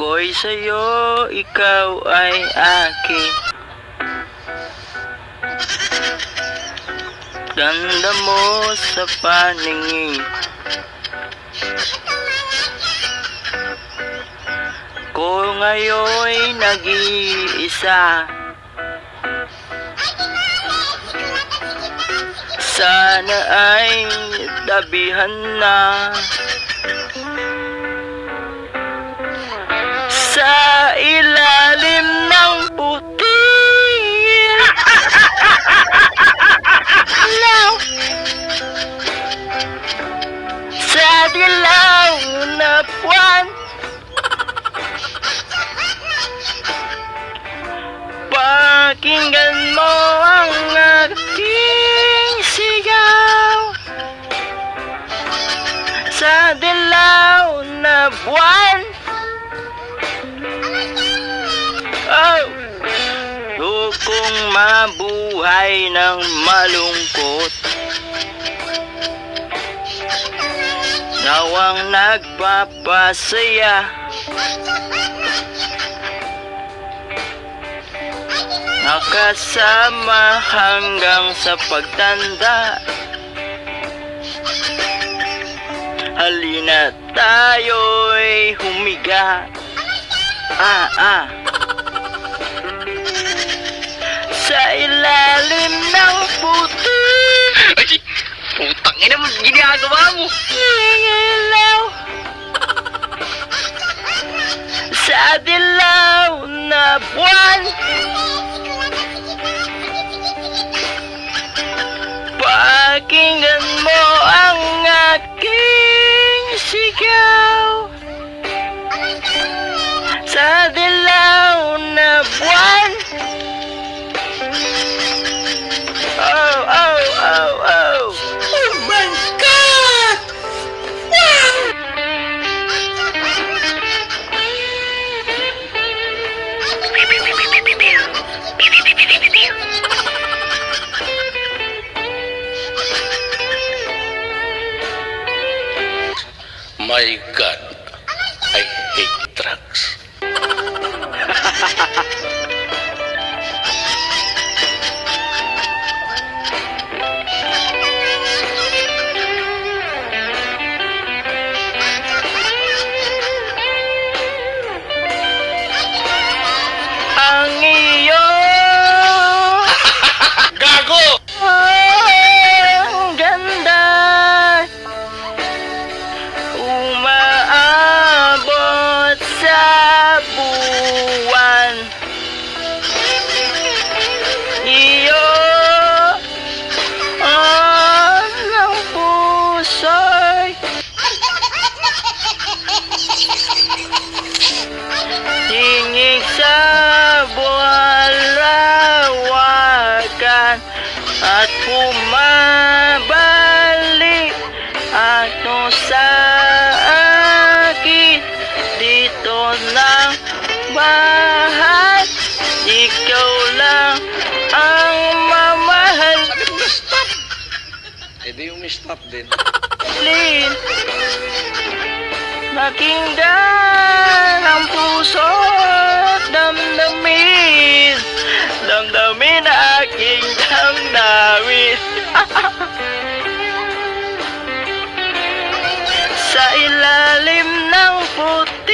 Ako'y sa'yo, ikaw ay akin. Ganda mo sa paningin. Ko ngayon'y nag-iisa. Sana ay tabihan na Ilaw Sa dilaw na buwan Pakinggan mo mabuhay ng malungkot. Nawang nagpapasaya. Nakasama hanggang sa pagtanda. Halina tayo'y humiga. Ah, ah ilalim ng puti Ay, putang ina mo, ginagawa mo. Ilaw Sa dilaw na buwan. Pakinggan mo ang aking sigaw Ato sa akin Dito lang bahay Ikaw lang ang mamahal Eh di yung stop din. Lin Nakinggan ng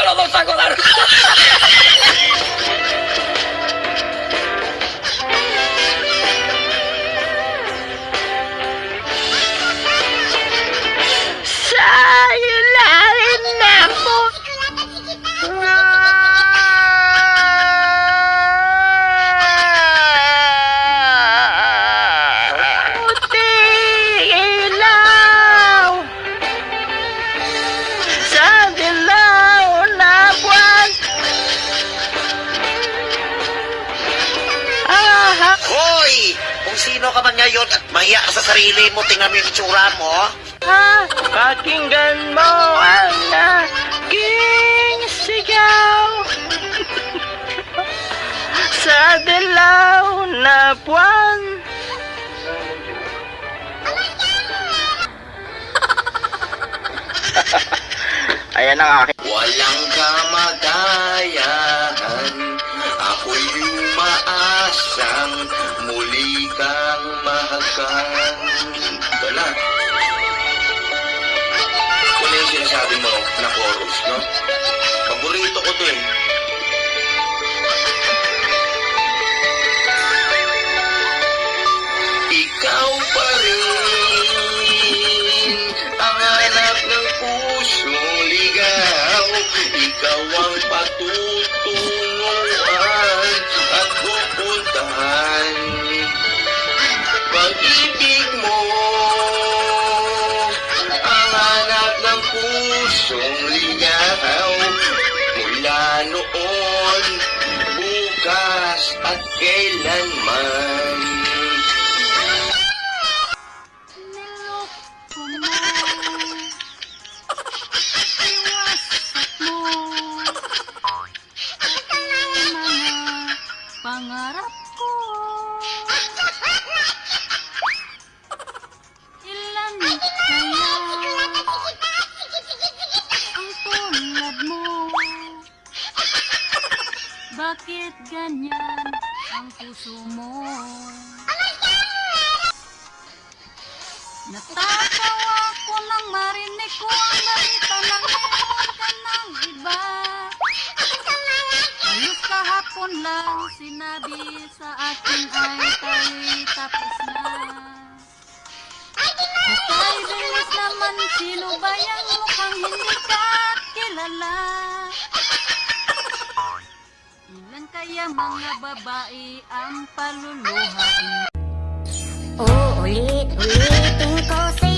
na! Kalau ngayon at mahiya ka sa sarili mo, tingnan mo yung itsura mo. ah, pakinggan mo ang aking sigaw. Sa dilaw na buwan. Ayan ang aking Walang kamagayahan mahagan Wala Ano yung sinasabi mo na chorus, no? Paborito ko to eh. Ikaw pa rin ang anak ng pusong ligaw. Ikaw ang patutunguhan kailanman. Pangarap ko Ilan kaya Ang tulad mo Bakit ganyan puso mo? Natatawa ko nang marinig ko ang balita na meron ka ng iba. Halos kahapon lang sinabi sa akin ay tayo'y tapos na. Hukay bilis naman sino ba yung mukhang hindi ka kilala? Kaya mga babae ang paluluhain Uulit-ulitin ko sa'yo